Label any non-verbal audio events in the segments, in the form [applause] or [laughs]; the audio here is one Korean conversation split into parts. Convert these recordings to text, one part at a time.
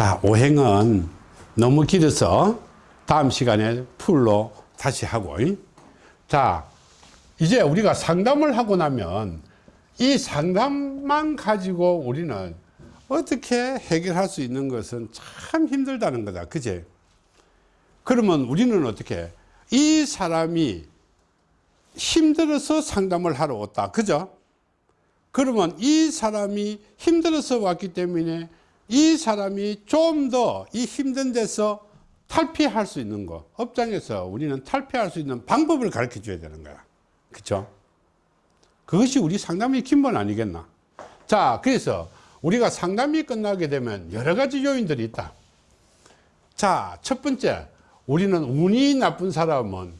자, 오행은 너무 길어서 다음 시간에 풀로 다시 하고. 자, 이제 우리가 상담을 하고 나면 이 상담만 가지고 우리는 어떻게 해결할 수 있는 것은 참 힘들다는 거다. 그제? 그러면 우리는 어떻게? 이 사람이 힘들어서 상담을 하러 왔다. 그죠? 그러면 이 사람이 힘들어서 왔기 때문에 이 사람이 좀 더 이 힘든 데서 탈피할 수 있는 거 업장에서 우리는 탈피할 수 있는 방법을 가르쳐 줘야 되는 거야. 그쵸? 그것이 우리 상담의 기본 아니겠나? 자 그래서 우리가 상담이 끝나게 되면 여러 가지 요인들이 있다. 자첫 번째 우리는 운이 나쁜 사람은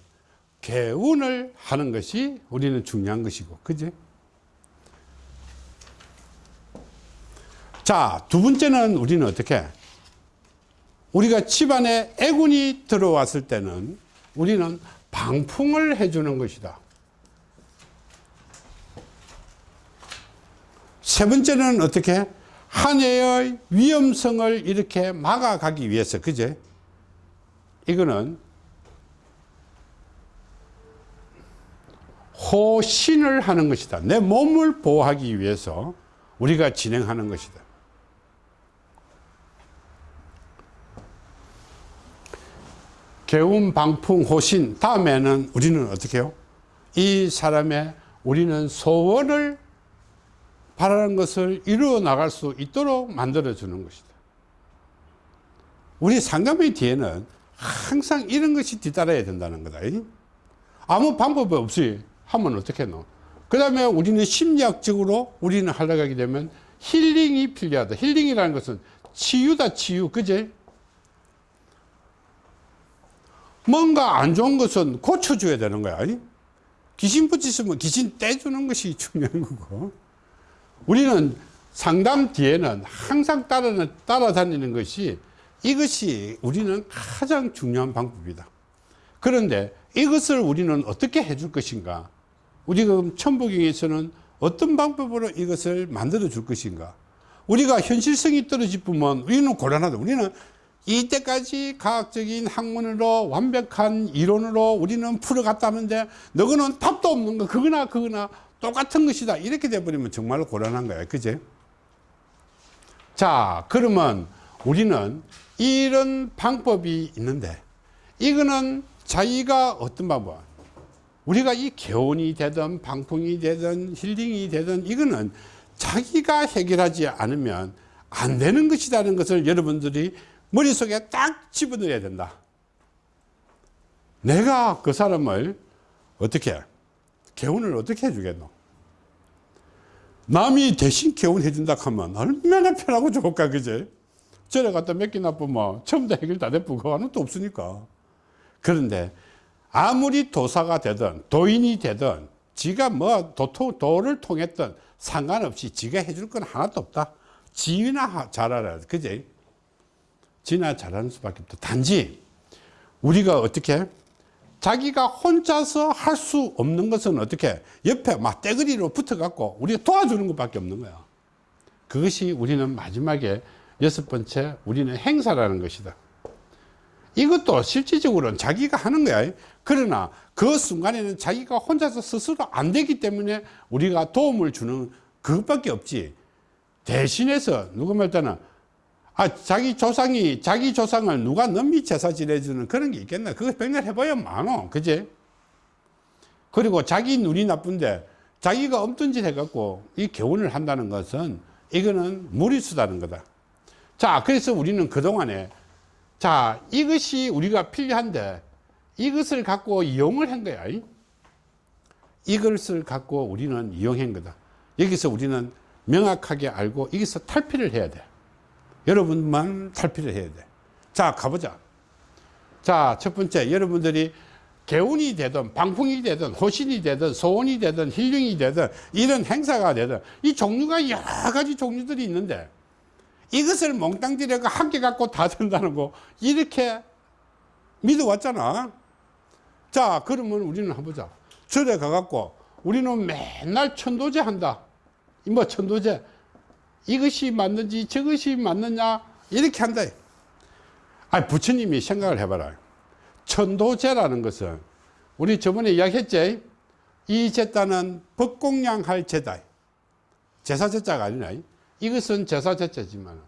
개운을 하는 것이 우리는 중요한 것이고 그지 자, 두 번째는 우리는 어떻게? 우리가 집안에 애군이 들어왔을 때는 우리는 방풍을 해주는 것이다. 세 번째는 어떻게? 한 해의 위험성을 이렇게 막아가기 위해서, 그제? 이거는 호신을 하는 것이다. 내 몸을 보호하기 위해서 우리가 진행하는 것이다. 개운 방풍 호신 다음에는 우리는 어떻게 해요? 이 사람의 우리는 소원을 바라는 것을 이루어 나갈 수 있도록 만들어 주는 것이다. 우리 상담의 뒤에는 항상 이런 것이 뒤따라야 된다는 거다. 아무 방법이 없이 하면 어떻게 노? 그 다음에 우리는 심리학적으로 우리는 하려고 하게 되면 힐링이 필요하다. 힐링이라는 것은 치유다, 치유. 그제? 뭔가 안 좋은 것은 고쳐줘야 되는 거야. 귀신 붙이시면 귀신 떼주는 것이 중요한 거고. 우리는 상담 뒤에는 항상 따라, 따라다니는 것이 이것이 우리는 가장 중요한 방법이다. 그런데 이것을 우리는 어떻게 해줄 것인가? 우리가 천부경에서는 어떤 방법으로 이것을 만들어 줄 것인가? 우리가 현실성이 떨어지면 우리는 곤란하다. 우리는 이때까지 과학적인 학문으로 완벽한 이론으로 우리는 풀어갔다는데 너거는 답도 없는 거 그거나 그거나 똑같은 것이다. 이렇게 돼버리면 정말 곤란한 거야 그제? 자 그러면 우리는 이런 방법이 있는데 이거는 자기가 어떤 방법? 우리가 이 개운이 되든 방풍이 되든 힐링이 되든 이거는 자기가 해결하지 않으면 안 되는 것이라는 것을 여러분들이 머릿속에 딱 집어넣어야 된다. 내가 그 사람을 어떻게 개운을 어떻게 해주겠노? 남이 대신 개운해 준다 하면 얼마나 편하고 좋을까 그제? 저래 갖다 몇개 나쁘면 처음부터 해결 다 됐고 그거 하는 또 없으니까 그런데 아무리 도사가 되든 도인이 되든 지가 뭐 도토, 도를 통했든 상관없이 지가 해줄 건 하나도 없다 지나 잘 알아야 그제? 지나 잘하는 수밖에 없다. 단지 우리가 어떻게 자기가 혼자서 할 수 없는 것은 어떻게 옆에 막 떼거리로 붙어 갖고 우리가 도와주는 것밖에 없는 거야. 그것이 우리는 마지막에 여섯 번째 우리는 행사라는 것이다. 이것도 실질적으로는 자기가 하는 거야. 그러나 그 순간에는 자기가 혼자서 스스로 안 되기 때문에 우리가 도움을 주는 그것밖에 없지. 대신해서 누가 말따나 아, 자기 조상이, 자기 조상을 누가 넘미 제사 지내주는 그런 게 있겠나? 그거 백날 해봐야 많어. 그지? 그리고 자기 눈이 나쁜데 자기가 짓 해갖고 이 개운을 한다는 것은 이거는 무리수다는 거다. 자, 그래서 우리는 그동안에 자, 이것이 우리가 필요한데 이것을 갖고 이용을 한 거야. 이것을 갖고 우리는 이용한 거다. 여기서 우리는 명확하게 알고 여기서 탈피를 해야 돼. 여러분만 탈피를 해야 돼. 자, 가보자. 자, 첫 번째, 여러분들이 개운이 되든, 방풍이 되든, 호신이 되든, 소원이 되든, 힐링이 되든, 이런 행사가 되든, 이 종류가 여러 가지 종류들이 있는데, 이것을 몽땅 들여가 함께 갖고 다 된다는 거, 이렇게 믿어왔잖아. 자, 그러면 우리는 한번 보자. 절에 가갖고, 우리는 맨날 천도제 한다. 뭐 천도제. 이것이 맞는지 저것이 맞느냐 이렇게 한다. 아, 부처님이 생각을 해봐라. 천도제라는 것은 우리 저번에 이야기했지? 이 제자는 법공양 할 제다. 제사 제자가 아니라 이것은 제사 제자지만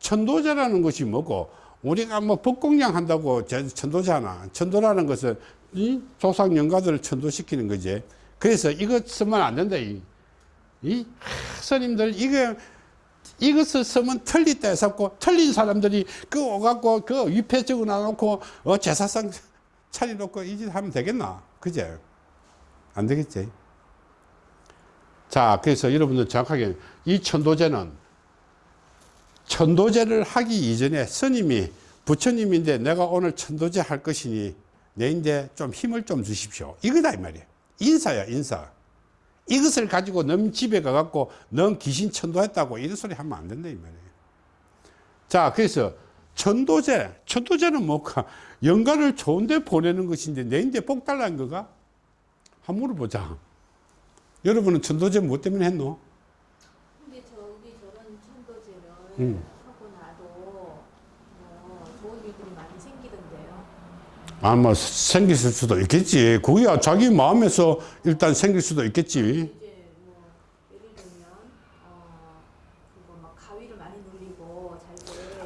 천도제라는 것이 뭐고 우리가 뭐 법공양 한다고 제- 천도잖아. 천도라는 것은 이 조상 영가들을 천도시키는 거지. 그래서 이것 쓰면 안 된다. 이, 이 하, 스님들 이거 이것을 쓰면 틀리다 해서 틀린 사람들이 그 오갖고 그 위패 적어 놔놓고 어, 제사상 차려놓고 이 짓 하면 되겠나? 그제? 안 되겠지? 자, 그래서 여러분들 정확하게 이 천도제는 천도제를 하기 이전에 스님이 부처님인데 내가 오늘 천도제 할 것이니 내인데 좀 힘을 좀 주십시오. 이거다 이 말이야. 인사야 인사. 이것을 가지고 넌 집에 가갖고 넌 귀신 천도했다고 이런 소리 하면 안 된다 이 말이에요. 자 그래서 천도제 천도제는 뭐가 영가를 좋은데 보내는 것인데 내인데 복 달라는 거가 한번 물어보자. 여러분은 천도제 뭐 때문에 했노? 근데 저기 저런 천도제를 음. 하고 나도 뭐 좋은 일들이 많이 생기던데요. 아, 뭐 생길 수도 있겠지. 그거야 자기 마음에서 일단 생길 수도 있겠지. 뭐어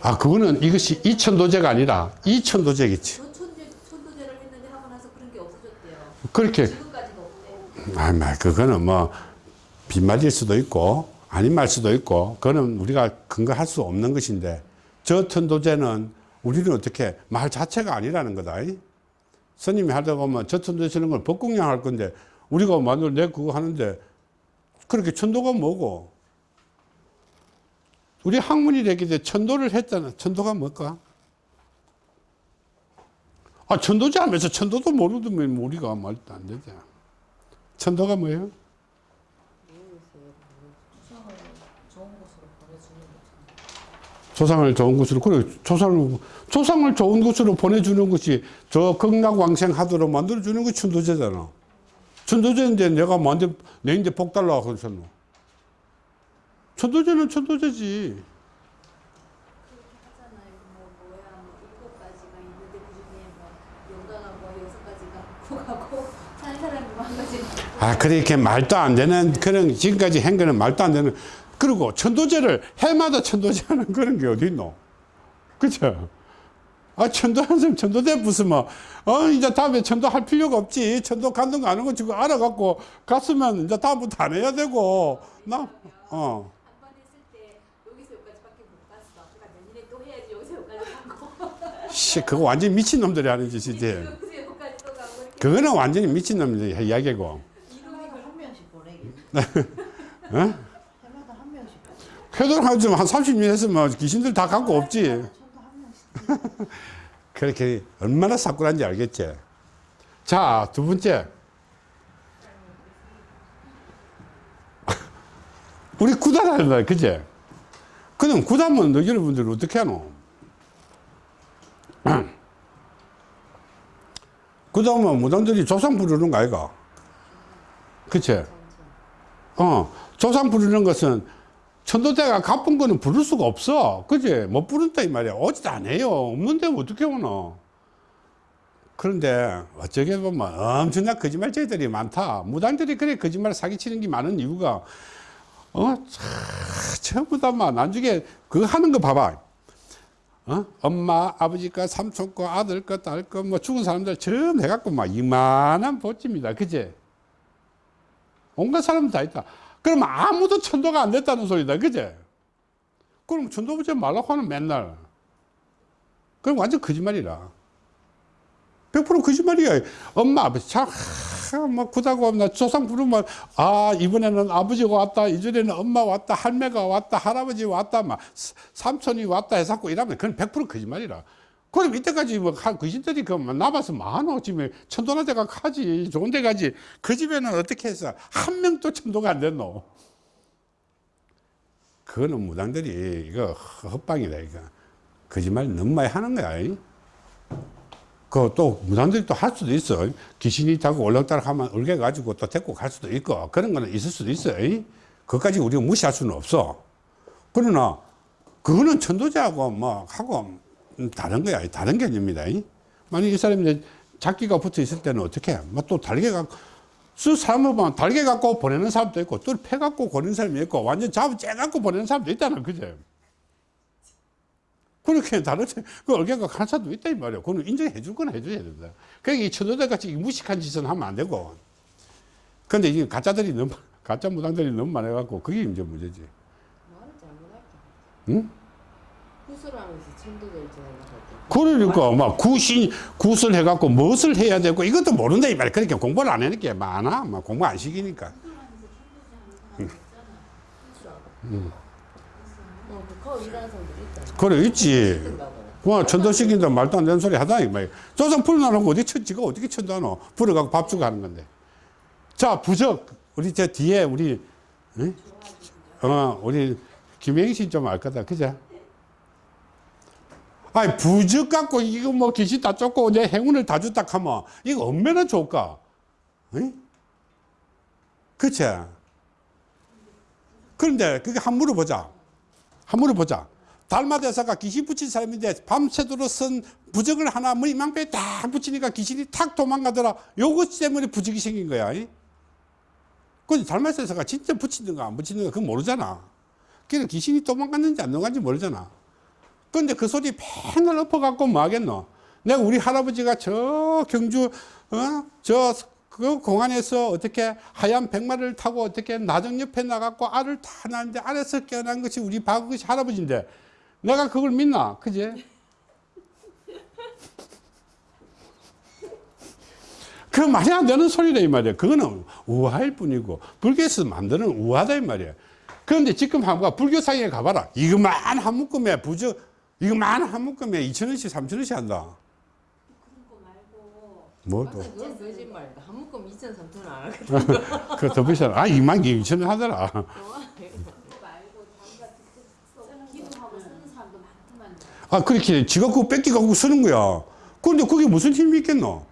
아, 그거는 이것이 이천도제가 아니라 이천도제겠지. 그렇게 지금까지도 없대. 아, 마, 그거는 뭐 빈말일 수도 있고 아닌 말 수도 있고 그거는 우리가 근거할 수 없는 것인데 저 천도제는 우리는 어떻게 말 자체가 아니라는 거다. 이? 스님이 하다 보면 저 천도제는 걸 법공양 할 건데 우리가 만들 내 그거 하는데 그렇게 천도가 뭐고 우리 학문이 되기 때 천도를 했잖아. 천도가 뭘까? 아, 천도제 하면서 천도도 모르면 우리가 말도 안 되잖아. 천도가 뭐예요? 조상을 좋은 곳으로 그래 조상을 조상을 좋은 곳으로 보내주는 것이 저 극락왕생하도록 만들어주는 게 천도제잖아. 천도제인데 내가 만들 내인데 복 달라 그래서 천도제는 천도제지. 하잖아요. 뭐뭐그뭐 [laughs] 아 그렇게 말도 안 되는 그런 지금까지 한 거는 말도 안 되는 그리고 천도제를 해마다 천도제 하는 그런 게 어디 있노? 그죠? 아, 천도 한숨 무슨 뭐, 어, 이제 다음에 천도 할 필요가 없지. 천도 가는 거 아는 거 지금 알아갖고 갔으면 이제 다음부터 안 해야 되고, 나, 어. 한번 했을 때 여기서 여기까지밖에 못 갔어. 그러니까 내년에 또 해야지 여기서 여기까지 가고 씨, 그거 완전 미친놈들이 하는 짓이지. 그거는 완전히 미친놈들이 이야기고. 보내기. [laughs] 어? 해마다 한 명씩. 회돈 한 30년 했으면 귀신들 다 갖고 없지. 명씩. [laughs] 그렇게 얼마나 사꾸란지 알겠지? 자, 두 번째. [laughs] 우리 날, 그제? 그럼 구단은 너 여러분들 어떻게 하노? [clears throat] 구단은 무당들이 조상 부르는 거 아이가? 그치? 어, 조상 부르는 것은 천도대가 갚은 거는 부를 수가 없어. 그지? 못 부른다, 이 말이야. 오지도 안 해요. 없는데 어떻게 오노? 그런데 어쩌게 보면 엄청난 거짓말쟁이들이 많다. 무당들이 그래 거짓말 사기치는 게 많은 이유가, 어, 차, 전부 다막 나중에 그거 하는 거 봐봐. 어? 엄마, 아버지 거, 삼촌 거, 아들 거, 딸 거, 뭐 죽은 사람들 전부 해갖고 막 이만한 보집니다. 그제? 온갖 사람 다 있다. 그러면 아무도 천도가 안 됐다는 소리다. 그제? 그럼 천도부제 말라고 하는 맨날. 그럼 완전 거짓말이라. 100% 거짓말이야. 엄마, 아버지, 참, 하, 뭐, 구다고 나 조상 부르면, 아, 이번에는 아버지가 왔다, 이전에는 엄마 왔다, 할매가 왔다, 할아버지 왔다, 막, 사- 삼촌이 왔다 해서 자꾸 이러면 그건 100% 거짓말이라. 그럼 이때까지 뭐, 한 귀신들이 그 남아서 많어. 지금 천도나 데가 가지. 좋은 데 가지. 그 집에는 어떻게 해서 한 명도 천도가 안 됐노? 그거는 무당들이 이거 헛방이다, 이거. 거짓말 너무 많이 하는 거야. 이. 그또 무당들이 또 할 수도 있어. 귀신이 타고 올락달락 하면 울게 가지고 또 데리고 갈 수도 있고 그런 거는 있을 수도 있어. 이. 그것까지 우리가 무시할 수는 없어. 그러나 그거는 천도제하고 뭐 하고 음, 다른 거야. 다른 개념입니다. 만약 이 사람이 작기가 붙어 있을 때는 어떻게 해? 뭐또 달개가 수 사람을 보면 달개 갖고 보내는 사람도 있고 또패 갖고 보내는 사람이 있고 완전 잡아 째 갖고 보내는 사람도 있다는 그죠? 그렇게 다르지. 그 얼개가 간 사람도 있다 이 말이야. 그거는 인정해 줄 건 해줘야 된다. 그러니까 이 천도제 같이 무식한 짓은 하면 안 되고. 근데 이게 가짜들이 너무 가짜 무당들이 너무 많아갖고 그게 이제 문제지. 잘못할게. 응? 그러니까 막 구신 굿을 해갖고 무엇을 해야 되고 이것도 모른다 이 말이야. 그러니까 공부를 안 하니까 많아. 막 공부 안 시키니까. 어, 있다. 그래 있지. 와 천도 시킨다 말도 안 되는 소리 하다 이 말이야. 조상 풀어놔놓고 어디 천지가 어떻게 천도하노? 풀어갖고 밥 주고 하는 건데. 자 부적 우리 저 뒤에 우리 응? 어 우리 김혜영 씨좀 알 거다 그죠? 아니 부적 갖고 이거 뭐 귀신 다 쫓고 내 행운을 다 줬다 하면 이거 얼마나 좋을까? 응? 그치? 그런데 그게 한 물어 보자. 한 물어 보자. 달마 대사가 귀신 붙인 사람인데 밤새도록 쓴 부적을 하나 머리 망패에 딱 붙이니까 귀신이 탁 도망가더라. 요것 때문에 부적이 생긴 거야. 이? 근데 달마 대사가 진짜 붙이는가 안 붙이는가 그건 모르잖아. 그러니까 귀신이 도망갔는지 안 도망갔는지 모르잖아. 근데 그 소리 맨날 엎어갖고 뭐 하겠노? 내가 우리 할아버지가 저 경주, 어? 저, 그 공안에서 어떻게 하얀 백마를 타고 어떻게 나정 옆에 나갔고 알을 다 낳는데 알에서 깨어난 것이 우리 박것이 할아버지인데 내가 그걸 믿나? 그지? [laughs] 그 말이 안 되는 소리다 이 말이야. 그거는 우화일 뿐이고 불교에서 만드는 우화다 이 말이야. 그런데 지금 한번 불교상에 가봐라. 이거만 한 묶음에 부저 이거 만 한 묶음에 2천 원씩 3천 원씩 한다. 그런 거 말고 뭐 맞아, 또? 그건 거짓말이다. 한 묶음 2천 3천 원 하거든. 그더 비싸. 아 2만 개 2천 원 하더라. [laughs] 아 그렇게 지가 그거 뺏기 갖고 쓰는 거야. 그런데 그게 무슨 힘이 있겠노?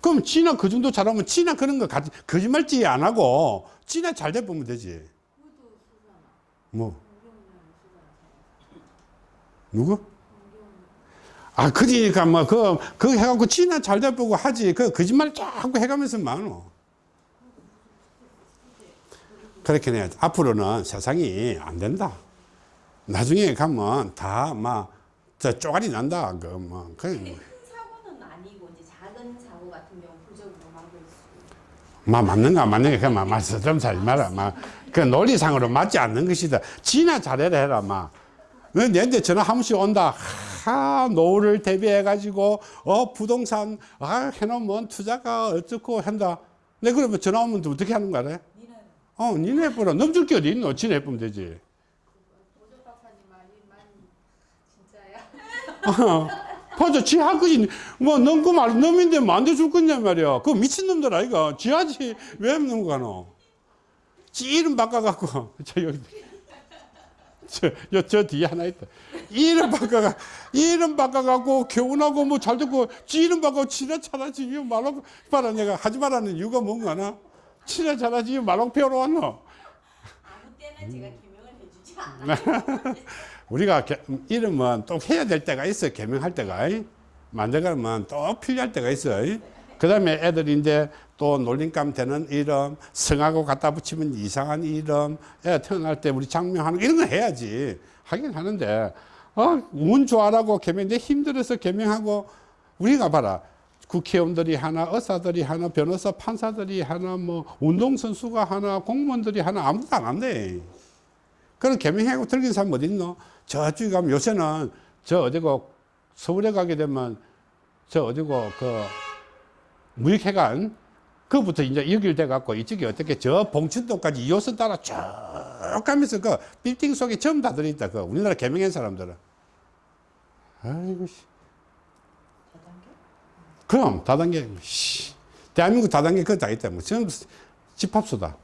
그럼 지나 그 정도 잘하면 지나 그런 거 가지 거짓말지 안 하고 지나 잘돼 보면 되지. 뭐. 누구? 아, 그러니까 뭐, 그, 그 해갖고 지나 잘 돼보고 하지. 그 거짓말 자꾸 해가면서 많어. 그렇게 해. 앞으로는 세상이 안 된다. 나중에 가면 다 막, 저 쪼가리 난다. 그, 뭐, 그, 큰 사고는 아니고 이제 작은 사고 같은 경우 부적으로 막을 수. 막 맞는가 안 맞는가 그만 막 맞서 좀 살지 마라. 막, 그 논리상으로 맞지 않는 것이다. 지나 잘해라 해라. 막. 너 내한테 전화 한 번씩 온다. 하, 노후를 대비해가지고, 어, 부동산, 아, 해놓으면 투자가 어쩌고 한다. 내 그러면 전화 오면 또 어떻게 하는 거야? 어, 니네 해보라. 넘줄 게 어디 있노? 지네 해보면 되지. 진짜야. [laughs] 어, 맞아. 지할 거지. 뭐, 넘고 말, 넘인데 돼줄 거냐 말이야. 그 미친놈들 아이가. 지 하지. 왜 넘어가노? 지 이름 바꿔갖고. [laughs] 저, 여기. 저, 여, 저 뒤에 하나 있다. 이름 바꿔가, 이름 바꿔갖고, 교훈하고 뭐 잘 듣고, 지 이름 바꿔 친해 잘하지. 말로, 봐라. 내가 하지 말라는 이유가 뭔가 하나? 친해 잘하지. 말로 배우러 왔노? 아무 때나 제가 규명을 해주지 않아. [laughs] 우리가 개- 이름은 또 해야 될 때가 있어 개명할 때가 이. 만들어가면 또 필요할 때가 있어 그 다음에 애들이 이제 또 놀림감 되는 이름 성하고 갖다 붙이면 이상한 이름 애 태어날 때 우리 장명하는 거 이런 거 해야지. 하긴 하는데 어, 운 좋아라고 개명인데 힘들어서 개명하고 우리가 봐라. 국회의원들이 하나 의사들이 하나 변호사 판사들이 하나 뭐 운동선수가 하나 공무원들이 하나 아무도 안 한대. 그런 개명하고 들긴 사람 어디 있노? 저쪽에 가면 요새는 저 어디고 서울에 가게 되면 저 어디고 그 무익회관 그부터 이제 연결돼 갖고 이쪽에 어떻게 저 봉천도까지 2호선 따라 쭉 가면서 그 빌딩 속에 전부 다 들어있다. 그 우리나라 개명한 사람들은. 아이고 씨. 그럼 다단계 씨. 대한민국 다단계 그거 다 있다. 뭐 전부 집합소다.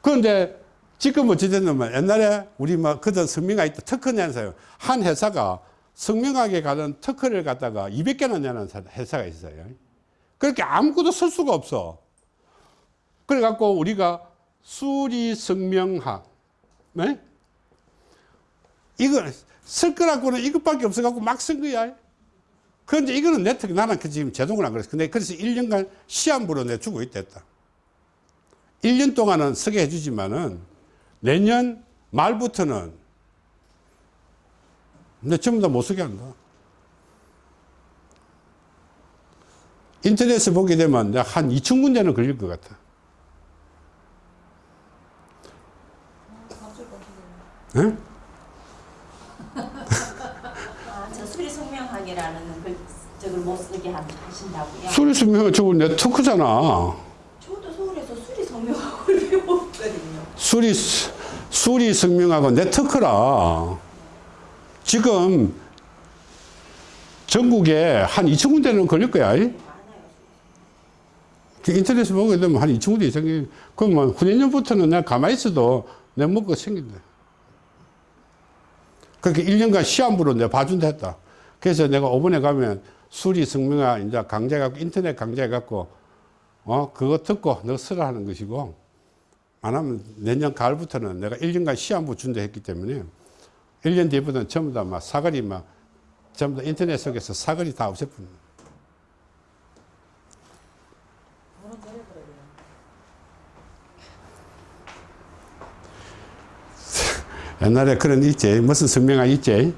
그런데 지금 어찌 됐냐면 옛날에 우리 뭐 그전 성명가 있다 특허 낸 사람 한 회사가 성명하게 가는 특허를 갖다가 200개나 내는 사- 회사가 있어요. 그렇게 아무것도 쓸 수가 없어. 그래갖고 우리가 수리 성명학, 네? 이거 쓸 거라고는 이것밖에 없어갖고 막 쓴 거야. 그런데 이거는 네트워크, 나는 그 지금 제동을 안 그랬어. 근데 그래서 1년간 시한부로 내 주고 있댔다. 1년 동안은 쓰게 해주지만은 내년 말부터는 내 전부 다 못 쓰게 한다. 인터넷에 보게 되면 한 2천 군데는 걸릴 것 같아. 응? 아, 저 수리 성명학이라는 그 저걸 못 쓰게 한- 하신다고요? 수리 수명 저거 네트워크잖아. 저도 서울에서 수리 성명학을 배웠거든요. 수리, 수리 성명하고 네트워크라. 지금 전국에 한 2천 군데는 걸릴 거야. 인터넷에 보게 되면 한 2천 군데 이상이, 그러면 후내년부터는 내가 가만히 있어도 내 먹고 생긴다. 그렇게 1년간 시한부로 내가 봐준다 했다. 그래서 내가 5번에 가면 수리 성명화 이제 강좌해갖고 인터넷 강좌해갖고 어, 그거 듣고 너 쓰라 하는 것이고 안 하면 내년 가을부터는 내가 1년간 시한부 준다 했기 때문에 1년 뒤부터는 전부 다 막 사거리 막 전부 다 인터넷 속에서 사거리 다 없애뿐. 옛날에 그런 있지. 무슨 성명학 있지.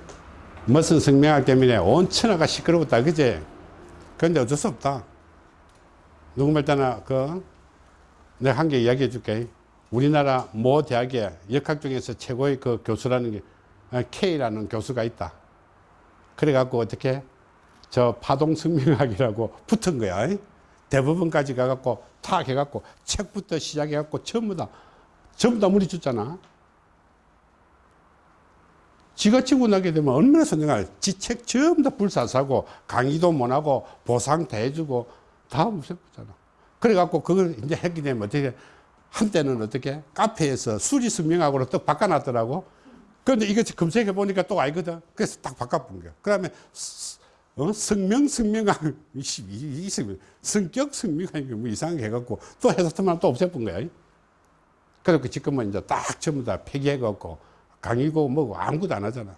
무슨 성명학 때문에 온 천하가 시끄러웠다. 그지? 그런데 어쩔 수 없다. 누구 말 때나 그 내가 한 개 이야기해 줄게. 우리나라 모 대학의 역학 중에서 최고의 그 교수라는 게 어, K라는 교수가 있다. 그래갖고 어떻게 저 파동 성명학이라고 붙은 거야. 대법원까지 가갖고 탁 해갖고 책부터 시작해갖고 전부 다 전부 다 물이 줬잖아. 지가 치고 나게 되면 얼마나 선생할 지책 전부 다 불사사고 강의도 못하고 보상 다 해주고 다 무섭잖아. 그래갖고 그걸 이제 했기 때문에 어떻게 한때는 어떻게 카페에서 수리 성명학으로 또 바꿔놨더라고. 그런데 이거 검색해 보니까 또 알거든. 그래서 딱 바꿔본 거야. 그 다음에 어? 성명 성명학 [laughs] 이, 성명, 성격 성명학 뭐 이상하게 해갖고 또 해서 터만 또 없애본 거야. 그래서 지금은 이제 딱 전부 다 폐기해갖고 강의고 뭐고 아무것도 안 하잖아.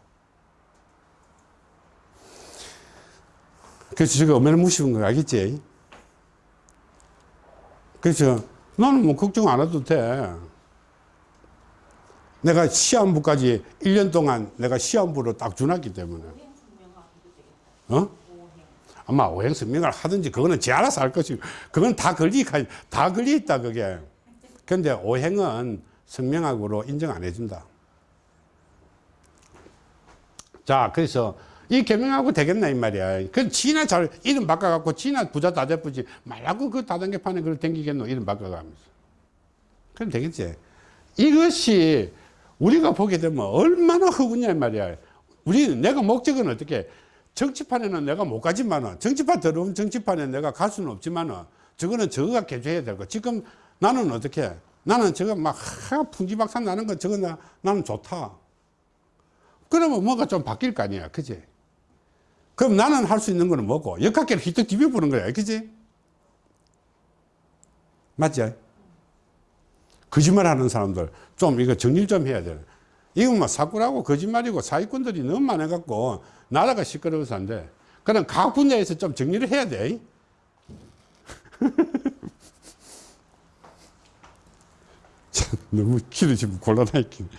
그래서 지금 얼마나 무시한 거 알겠지? 그래서 나는 뭐 걱정 안 해도 돼. 내가 시험부까지 1년 동안 내가 시험부로 딱 주놨기 때문에. 어? 아마 오행 성명을 하든지 그거는 지 알아서 할 것이고 그건 다 걸리가 다 걸려 있다 그게. 근데 오행은 성명학으로 인정 안 해준다. 자, 그래서 이 개명하고 되겠나 이 말이야. 그 지나 잘 이름 바꿔갖고 지나 부자 다 돼쁘지 말라고 그 다단계판에 그걸 댕기겠노 이름 바꿔가면서. 그럼 되겠지. 이것이 우리가 보게 되면 얼마나 허구냐 이 말이야. 우리 내가 목적은 어떻게 정치판에는 내가 못 가지만은 정치판 들어온 정치판에 내가 갈 수는 없지만은 저거는 저거가 개조해야 되고 지금 나는 어떻게 나는 저거 막 하, 풍지박산 나는 거 저거 나, 나는 좋다. 그러면 뭔가 좀 바뀔 거 아니야. 그지? 그럼 나는 할 수 있는 거는 뭐고? 역학계를 휘떡 뒤집어보는 거야. 그지? 맞지? 거짓말 하는 사람들 좀 이거 정리 좀 해야 돼. 이건 뭐 사꾸라고 거짓말이고 사기꾼들이 너무 많아갖고 나라가 시끄러워서 안 돼. 그럼 각 분야에서 좀 정리를 해야 돼. [laughs] 참, 너무 길어지면 곤란하겠네.